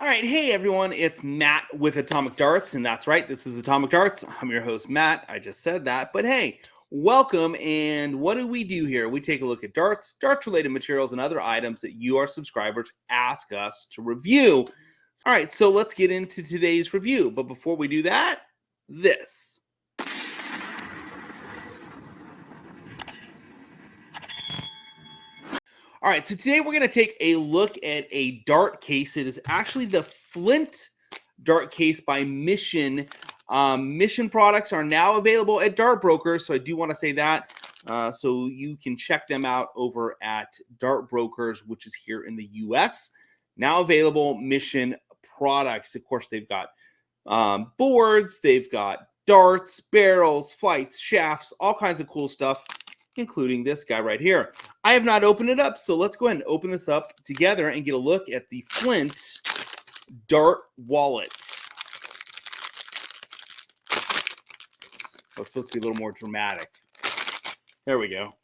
All right, hey everyone, it's Matt with Atomic Darts, and that's right, this is Atomic Darts. I'm your host, Matt. I just said that, but hey, welcome. And what do we do here? We take a look at darts, darts related materials, and other items that you, our subscribers, ask us to review. All right, so let's get into today's review. But before we do that, this. All right, so today we're going to take a look at a dart case. It is actually the Flint dart case by Mission. Um, Mission products are now available at Dart Brokers, so I do want to say that. Uh, so you can check them out over at Dart Brokers, which is here in the U.S. Now available Mission products. Of course, they've got um, boards, they've got darts, barrels, flights, shafts, all kinds of cool stuff including this guy right here. I have not opened it up, so let's go ahead and open this up together and get a look at the Flint Dart Wallet. That's supposed to be a little more dramatic. There we go. All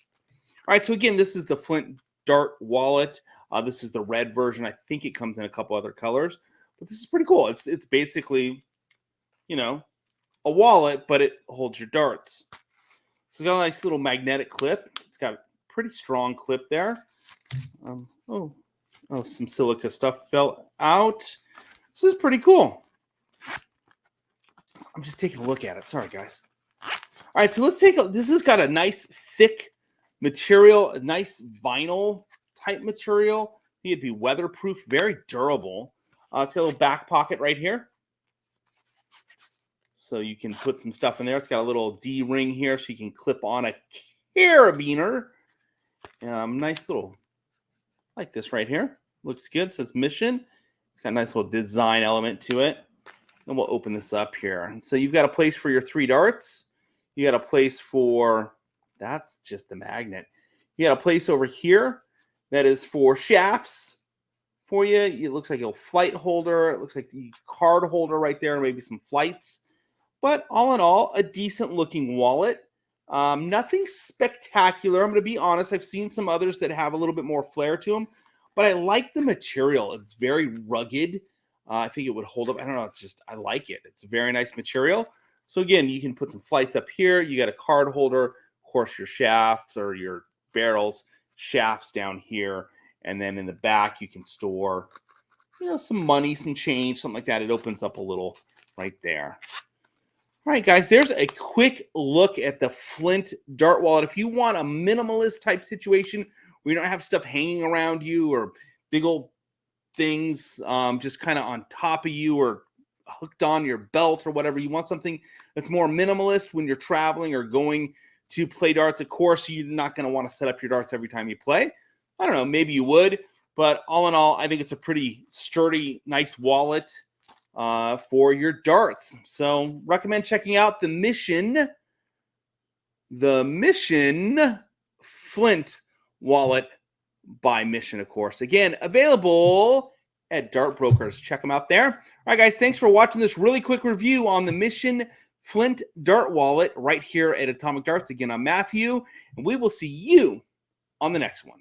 right, so again, this is the Flint Dart Wallet. Uh, this is the red version. I think it comes in a couple other colors, but this is pretty cool. It's it's basically, you know, a wallet, but it holds your darts. It's got a nice little magnetic clip. It's got a pretty strong clip there. Um, oh, oh, some silica stuff fell out. This is pretty cool. I'm just taking a look at it. Sorry, guys. All right, so let's take a. This has got a nice thick material, a nice vinyl type material. It'd be weatherproof, very durable. Uh, it's got a little back pocket right here. So you can put some stuff in there. It's got a little D ring here so you can clip on a carabiner. Um, nice little, like this right here. Looks good. Says mission. It's got a nice little design element to it. And we'll open this up here. And so you've got a place for your three darts. You got a place for, that's just the magnet. You got a place over here that is for shafts for you. It looks like a flight holder. It looks like the card holder right there, maybe some flights. But all in all, a decent looking wallet. Um, nothing spectacular. I'm going to be honest. I've seen some others that have a little bit more flair to them, but I like the material. It's very rugged. Uh, I think it would hold up. I don't know. It's just, I like it. It's a very nice material. So again, you can put some flights up here. You got a card holder, of course, your shafts or your barrels, shafts down here. And then in the back, you can store, you know, some money, some change, something like that. It opens up a little right there. All right, guys, there's a quick look at the Flint Dart Wallet. If you want a minimalist type situation where you don't have stuff hanging around you or big old things um, just kind of on top of you or hooked on your belt or whatever, you want something that's more minimalist when you're traveling or going to play darts. Of course, you're not going to want to set up your darts every time you play. I don't know, maybe you would, but all in all, I think it's a pretty sturdy, nice wallet uh, for your darts. So recommend checking out the Mission, the Mission Flint wallet by Mission, of course. Again, available at Dart Brokers. Check them out there. All right, guys, thanks for watching this really quick review on the Mission Flint Dart Wallet right here at Atomic Darts. Again, I'm Matthew, and we will see you on the next one.